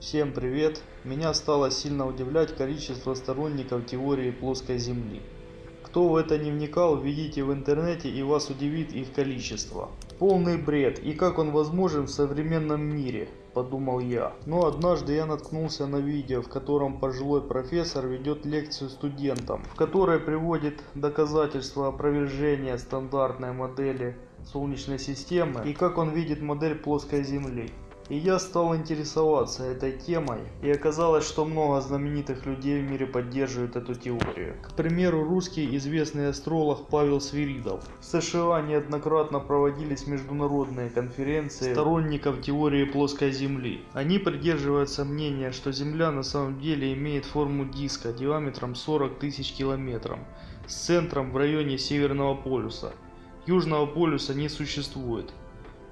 Всем привет! Меня стало сильно удивлять количество сторонников теории плоской Земли. Кто в это не вникал, введите в интернете и вас удивит их количество. Полный бред, и как он возможен в современном мире, подумал я. Но однажды я наткнулся на видео, в котором пожилой профессор ведет лекцию студентам, в которой приводит доказательства опровержения стандартной модели Солнечной системы и как он видит модель плоской Земли. И я стал интересоваться этой темой, и оказалось, что много знаменитых людей в мире поддерживают эту теорию. К примеру, русский известный астролог Павел Свиридов. В США неоднократно проводились международные конференции сторонников теории плоской Земли. Они придерживаются мнения, что Земля на самом деле имеет форму диска диаметром 40 тысяч километров, с центром в районе Северного полюса. Южного полюса не существует.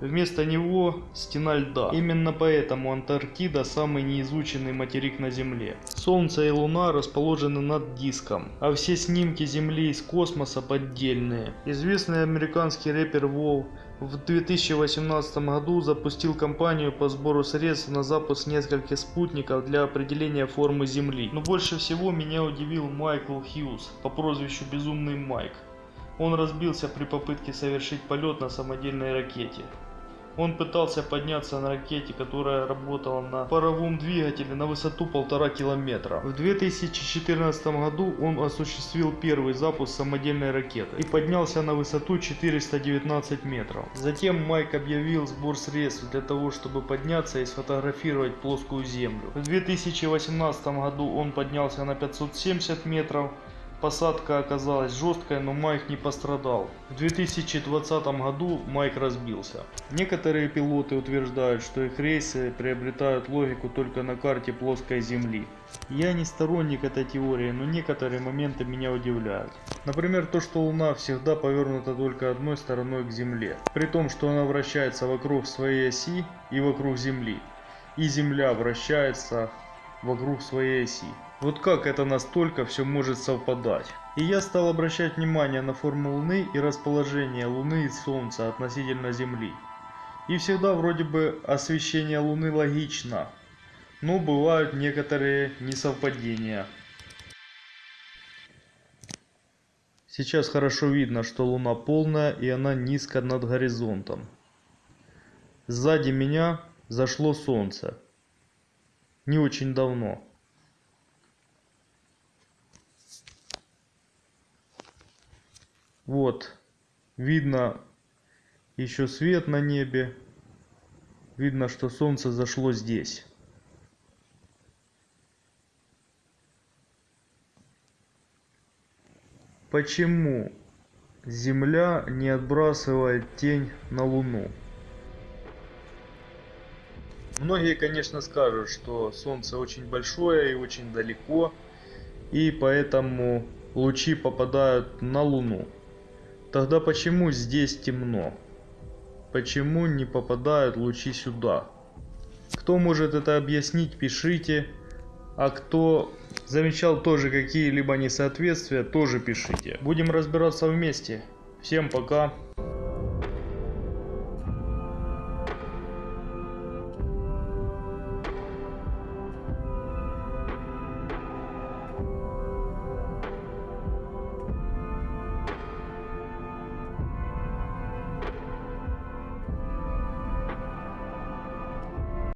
Вместо него стена льда. Именно поэтому Антарктида самый неизученный материк на Земле. Солнце и Луна расположены над диском, а все снимки Земли из космоса поддельные. Известный американский рэпер Вол в 2018 году запустил кампанию по сбору средств на запуск нескольких спутников для определения формы Земли. Но больше всего меня удивил Майкл Хьюз по прозвищу Безумный Майк. Он разбился при попытке совершить полет на самодельной ракете. Он пытался подняться на ракете, которая работала на паровом двигателе на высоту полтора километра. В 2014 году он осуществил первый запуск самодельной ракеты и поднялся на высоту 419 метров. Затем Майк объявил сбор средств для того, чтобы подняться и сфотографировать плоскую землю. В 2018 году он поднялся на 570 метров Посадка оказалась жесткой, но Майк не пострадал. В 2020 году Майк разбился. Некоторые пилоты утверждают, что их рейсы приобретают логику только на карте плоской Земли. Я не сторонник этой теории, но некоторые моменты меня удивляют. Например, то, что Луна всегда повернута только одной стороной к Земле. При том, что она вращается вокруг своей оси и вокруг Земли. И Земля вращается вокруг своей оси. Вот как это настолько все может совпадать. И я стал обращать внимание на форму Луны и расположение Луны и Солнца относительно Земли. И всегда вроде бы освещение Луны логично, но бывают некоторые несовпадения. Сейчас хорошо видно, что Луна полная и она низко над горизонтом. Сзади меня зашло Солнце. Не очень давно. Вот, видно еще свет на небе. Видно, что солнце зашло здесь. Почему Земля не отбрасывает тень на Луну? Многие, конечно, скажут, что Солнце очень большое и очень далеко, и поэтому лучи попадают на Луну. Тогда почему здесь темно? Почему не попадают лучи сюда? Кто может это объяснить, пишите. А кто замечал тоже какие-либо несоответствия, тоже пишите. Будем разбираться вместе. Всем пока.